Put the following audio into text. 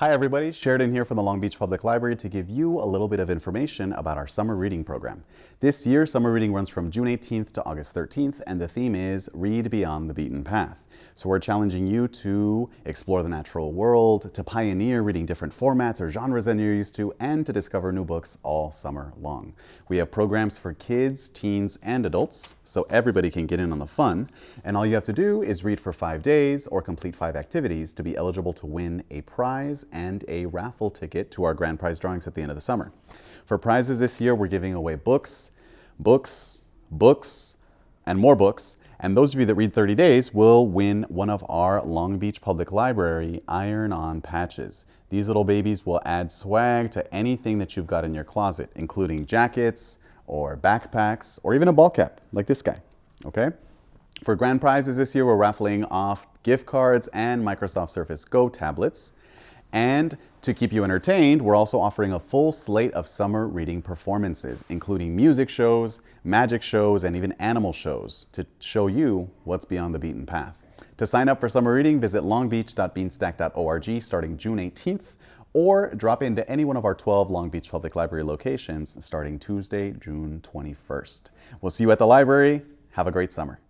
Hi everybody, Sheridan here from the Long Beach Public Library to give you a little bit of information about our summer reading program. This year, summer reading runs from June 18th to August 13th, and the theme is Read Beyond the Beaten Path. So we're challenging you to explore the natural world, to pioneer reading different formats or genres than you're used to, and to discover new books all summer long. We have programs for kids, teens, and adults, so everybody can get in on the fun. And all you have to do is read for five days or complete five activities to be eligible to win a prize and a raffle ticket to our grand prize drawings at the end of the summer. For prizes this year, we're giving away books, books, books, and more books. And those of you that read 30 days will win one of our Long Beach Public Library iron-on patches. These little babies will add swag to anything that you've got in your closet, including jackets or backpacks or even a ball cap like this guy, okay? For grand prizes this year, we're raffling off gift cards and Microsoft Surface Go tablets. And to keep you entertained, we're also offering a full slate of summer reading performances, including music shows, magic shows, and even animal shows to show you what's beyond the beaten path. To sign up for summer reading, visit longbeach.beanstack.org starting June 18th or drop into any one of our 12 Long Beach Public Library locations starting Tuesday, June 21st. We'll see you at the library. Have a great summer.